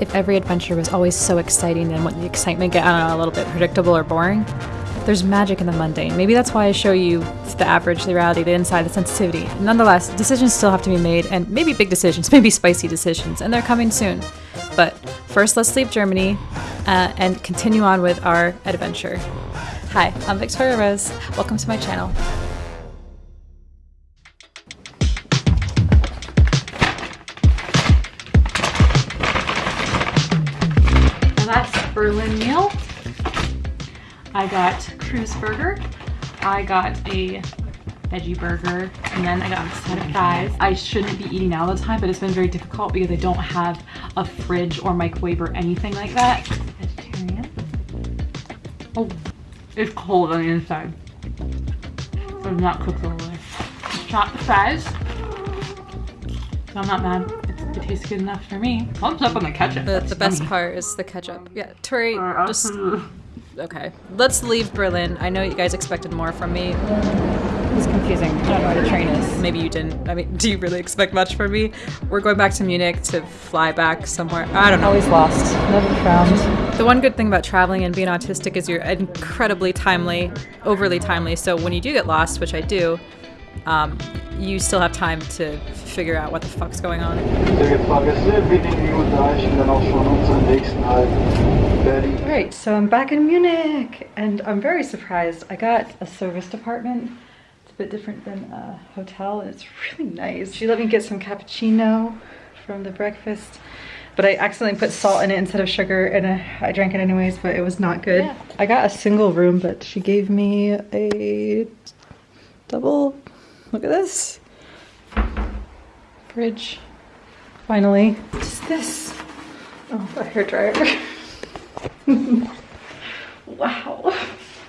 if every adventure was always so exciting, then wouldn't the excitement get, a little bit predictable or boring? There's magic in the mundane. Maybe that's why I show you the average, the reality, the inside, the sensitivity. Nonetheless, decisions still have to be made, and maybe big decisions, maybe spicy decisions, and they're coming soon. But first, let's leave Germany uh, and continue on with our adventure. Hi, I'm Victoria Rose. Welcome to my channel. Berlin meal. I got Kreuzburger. I got a veggie burger and then I got a set of fries. I shouldn't be eating out all the time but it's been very difficult because I don't have a fridge or microwave or anything like that. Vegetarian. Oh, it's cold on the inside. I'm not cooked all the way. Shot the fries. So I'm not mad. It, tastes good enough for me. Thumbs up on the ketchup. The, the best part is the ketchup. Yeah, Tori, uh, just... Okay, let's leave Berlin. I know you guys expected more from me. It's confusing. I don't know where the train is. Maybe you didn't. I mean, do you really expect much from me? We're going back to Munich to fly back somewhere. I don't know. Always lost. Never found. The one good thing about traveling and being autistic is you're incredibly timely, overly timely. So when you do get lost, which I do, um, you still have time to figure out what the fuck's going on. Alright, so I'm back in Munich and I'm very surprised. I got a serviced apartment. It's a bit different than a hotel and it's really nice. She let me get some cappuccino from the breakfast but I accidentally put salt in it instead of sugar and I drank it anyways but it was not good. Yeah. I got a single room but she gave me a double Look at this. Fridge. Finally. What's this? Oh, a hair dryer. wow.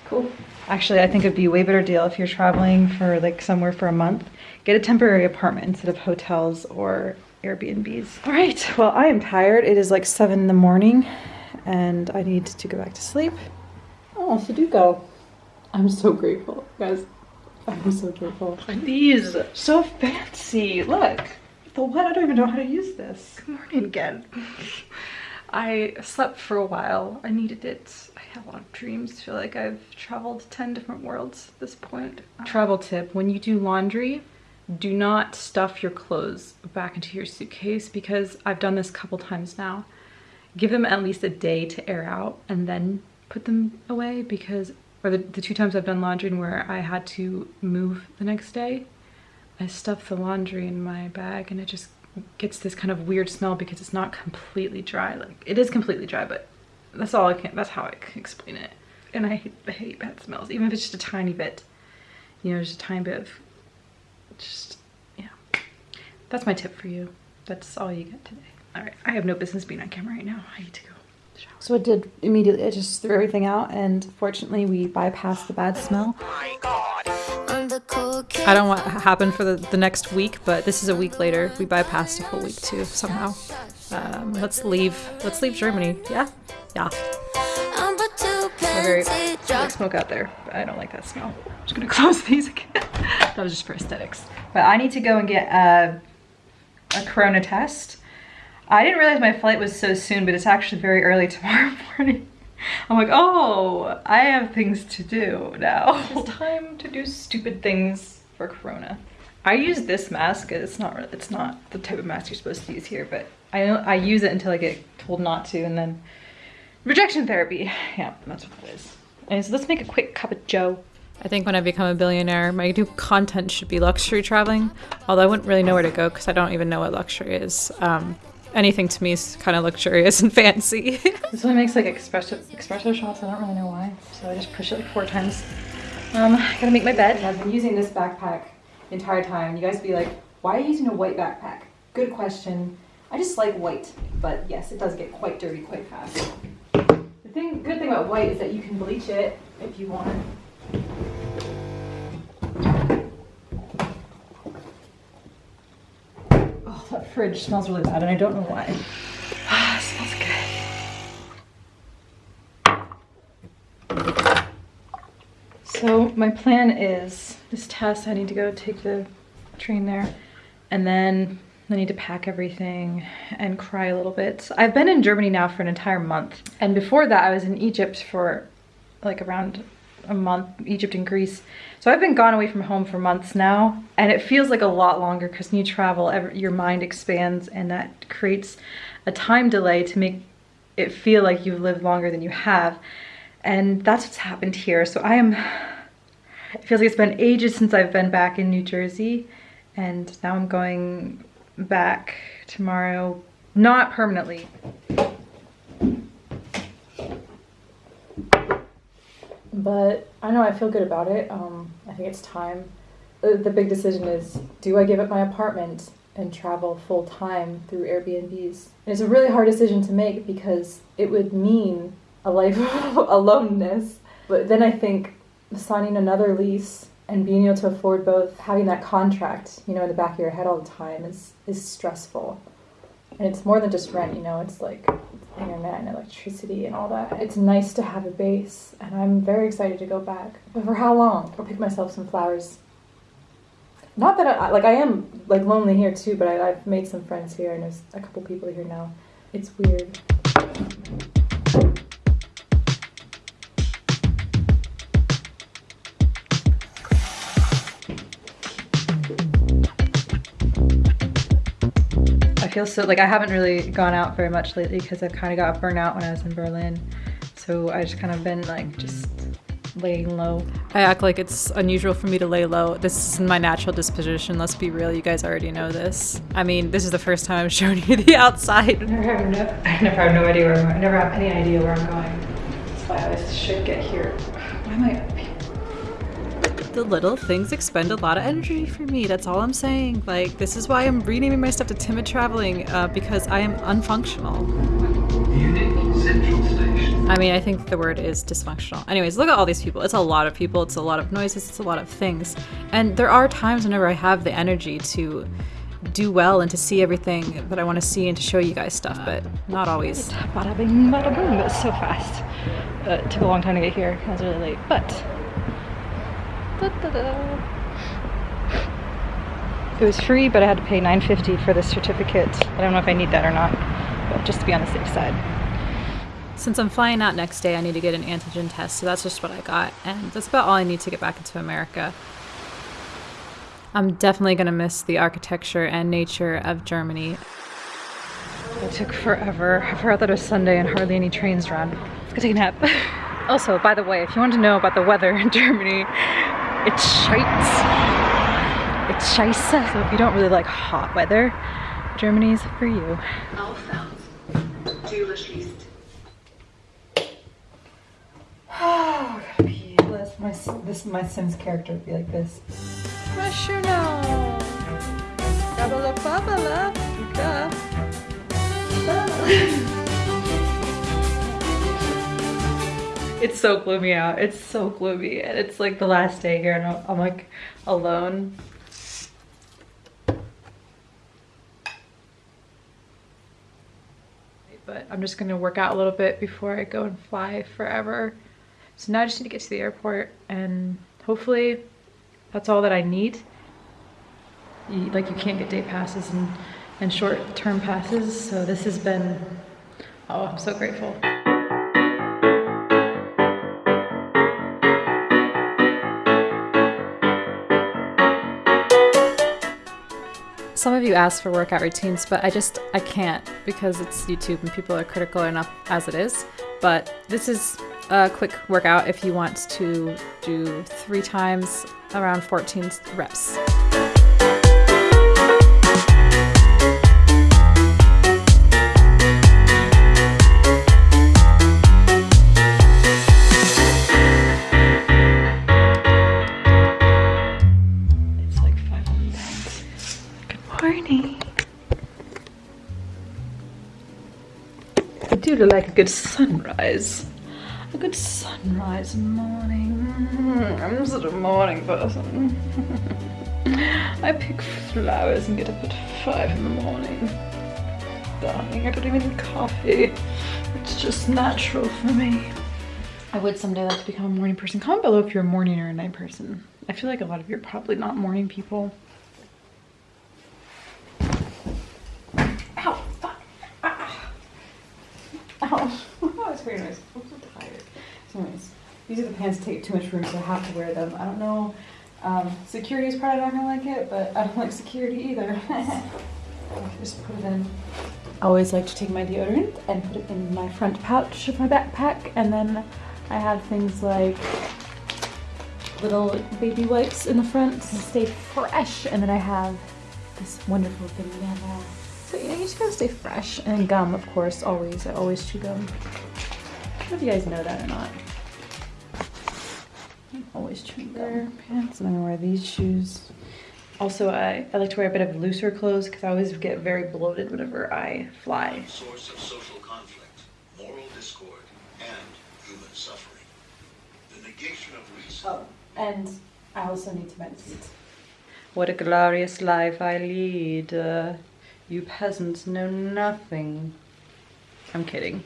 Cool. Actually, I think it'd be a way better deal if you're traveling for like somewhere for a month. Get a temporary apartment instead of hotels or Airbnbs. All right, well, I am tired. It is like seven in the morning and I need to go back to sleep. Oh, Sudoku. I'm so grateful, guys. I'm so grateful. These, so fancy. Look, the what? I don't even know how to use this. Good morning again. I slept for a while. I needed it. I had a lot of dreams. I feel like I've traveled 10 different worlds at this point. Travel tip, when you do laundry, do not stuff your clothes back into your suitcase because I've done this a couple times now. Give them at least a day to air out and then put them away because or the, the two times I've done laundry and where I had to move the next day, I stuff the laundry in my bag and it just gets this kind of weird smell because it's not completely dry. Like it is completely dry, but that's all I can, that's how I can explain it. And I hate, I hate bad smells, even if it's just a tiny bit, you know, just a tiny bit of, just, yeah. That's my tip for you. That's all you get today. All right, I have no business being on camera right now. I need to go. So I did immediately, I just threw everything out and fortunately we bypassed the bad smell. I don't know what happened for the, the next week, but this is a week later. We bypassed a whole week too, somehow. Um, let's leave, let's leave Germany. Yeah? Yeah. Very like smoke out there, but I don't like that smell. I'm just gonna close these again. that was just for aesthetics. But I need to go and get a, a corona test. I didn't realize my flight was so soon, but it's actually very early tomorrow morning. I'm like, oh, I have things to do now. It's time to do stupid things for Corona. I use this mask. It's not it's not the type of mask you're supposed to use here, but I I use it until I get told not to, and then rejection therapy. Yeah, that's what it is. And so let's make a quick cup of joe. I think when I become a billionaire, my new content should be luxury traveling. Although I wouldn't really know where to go because I don't even know what luxury is. Um, anything to me is kind of luxurious and fancy. this one makes like espresso, espresso shots. I don't really know why. So I just push it like four times. Um, I gotta make my bed. I've been using this backpack the entire time. You guys be like, why are you using a white backpack? Good question. I just like white, but yes, it does get quite dirty quite fast. The thing, good thing about white is that you can bleach it if you want. That fridge smells really bad and I don't know why. Ah, smells good. So my plan is this test, I need to go take the train there and then I need to pack everything and cry a little bit. I've been in Germany now for an entire month. And before that, I was in Egypt for like around a month, Egypt and Greece. So I've been gone away from home for months now. And it feels like a lot longer because when you travel, every, your mind expands and that creates a time delay to make it feel like you've lived longer than you have. And that's what's happened here. So I am, it feels like it's been ages since I've been back in New Jersey. And now I'm going back tomorrow, not permanently. But I know I feel good about it. Um, I think it's time. The, big decision is do I give up my apartment and travel full time through Airbnbs? And it's a really hard decision to make because it would mean a life of aloneness. But then I think signing another lease and being able to afford both having that contract you know in the back of your head all the time is is stressful and it's more than just rent you know it's like internet and electricity and all that. It's nice to have a base and i'm very excited to go back. But for how long? I'll pick myself some flowers. Not that i like i am like lonely here too but I, i've made some friends here and there's a couple people here now. It's weird feel so like I haven't really gone out very much lately because I kind of got burnt out when I was in Berlin. So I just kind of been like just laying low. I act like it's unusual for me to lay low. This is my natural disposition. Let's be real. You guys already know this. I mean, this is the first time I'm showing you the outside. I never have no, I never have no idea where I'm going. I never have any idea where I'm going. That's why I always should get here. The little things expend a lot of energy for me. That's all I'm saying. Like, this is why I'm renaming my stuff to Timid Traveling, uh, because I am unfunctional. I mean, I think the word is dysfunctional. Anyways, look at all these people. It's a lot of people, it's a lot of noises, it's a lot of things. And there are times whenever I have the energy to do well and to see everything that I want to see and to show you guys stuff, but not always. Bada bing, bada boom. Was so fast. Uh, it took a long time to get here. I was really late, but. It was free, but I had to pay 9.50 for the certificate. I don't know if I need that or not, but just to be on the safe side. Since I'm flying out next day, I need to get an antigen test, so that's just what I got, and that's about all I need to get back into America. I'm definitely going to miss the architecture and nature of Germany. It took forever. I forgot that it was Sunday and hardly any trains run. Let's go take a nap. also, by the way, if you want to know about the weather in Germany, it's shite. It's scheiße. So if you don't really like hot weather, Germany's for you. Oh. This, my, this, my Sims character would be like this. Mushuno. Gabala babala. It's so gloomy out. It's so gloomy. And it's like the last day here and I'm, I'm like alone. But I'm just gonna work out a little bit before I go and fly forever. So now I just need to get to the airport and hopefully that's all that I need. You, like you can't get day passes and, and short term passes. So this has been, oh, I'm so grateful. Some of you ask for workout routines, but I just, I can't because it's YouTube and people are critical enough as it is. But this is a quick workout if you want to do three times around 14 reps. Like a good sunrise. A good sunrise morning. Mm, I'm such a morning person. I pick flowers and get up at five in the morning. Darling, I don't even need coffee. It's just natural for me. I would someday like to become a morning person. Comment below if you're a morning or a night person. I feel like a lot of you are probably not morning people. Ow. that was very nice. I'm so tired. So anyways, these are the pants that take too much room, so I have to wear them. I don't know. Um, security is probably not gonna like it, but I don't like security either. Just put it in. I always like to take my deodorant and put it in my front pouch of my backpack, and then I have things like little baby wipes in the front to stay fresh, and then I have this wonderful banana. So you know, you just gotta stay fresh. And gum, of course, always. I always chew gum. I don't know if you guys know that or not. I'm always chewing gum. Pants, and I'm gonna wear these shoes. Also, I, I like to wear a bit of looser clothes because I always get very bloated whenever I fly. source of social conflict, moral discord, and human suffering. The negation of reason. Oh, and I also need to meditate. What a glorious life I lead. Uh, you peasants know nothing. I'm kidding.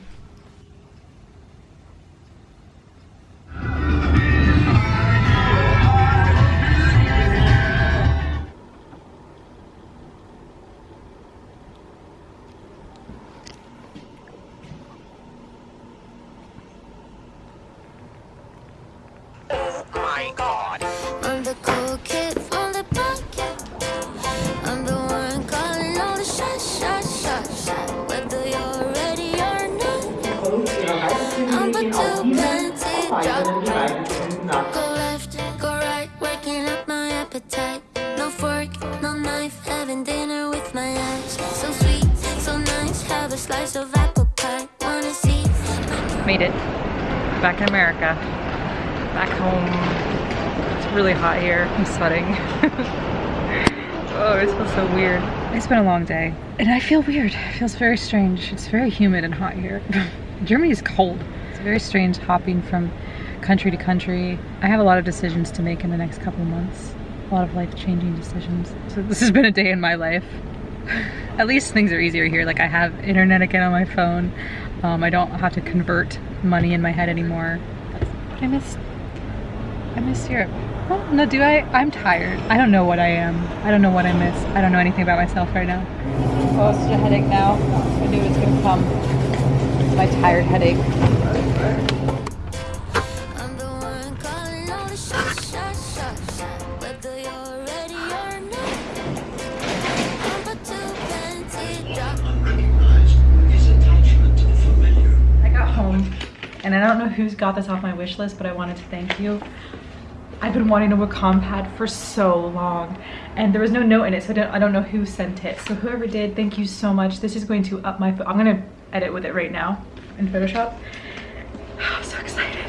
Made it. Back in America. Back home. It's really hot here. I'm sweating. oh, it feels so weird. It's been a long day. And I feel weird. It feels very strange. It's very humid and hot here. Germany is cold. It's very strange hopping from country to country. I have a lot of decisions to make in the next couple months. A lot of life-changing decisions. So this has been a day in my life. At least things are easier here. Like I have internet again on my phone. Um, I don't have to convert money in my head anymore. I miss, I miss Europe. No, do I? I'm tired. I don't know what I am. I don't know what I miss. I don't know anything about myself right now. Oh, it's such a headache now. I knew it was gonna come. My tired headache. And I don't know who's got this off my wish list, but I wanted to thank you. I've been wanting a Wacom pad for so long, and there was no note in it, so I don't, I don't know who sent it. So whoever did, thank you so much. This is going to up my, I'm gonna edit with it right now in Photoshop. I'm so excited.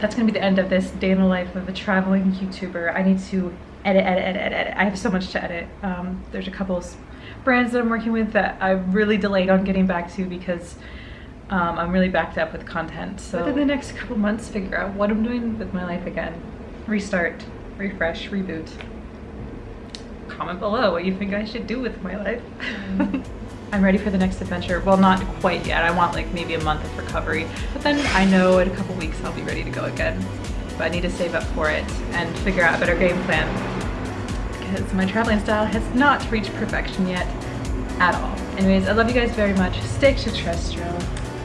That's gonna be the end of this day in the life of a traveling YouTuber. I need to edit, edit, edit, edit, edit. I have so much to edit. Um, there's a couple brands that I'm working with that I've really delayed on getting back to because um, I'm really backed up with content. So within the next couple months, figure out what I'm doing with my life again. Restart, refresh, reboot. Comment below what you think I should do with my life. I'm ready for the next adventure. Well, not quite yet. I want like maybe a month of recovery. But then I know in a couple weeks I'll be ready to go again. But I need to save up for it and figure out a better game plan. Because my traveling style has not reached perfection yet at all. Anyways, I love you guys very much. Stay extraterrestrial.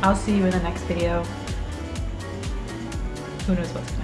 I'll see you in the next video. Who knows what's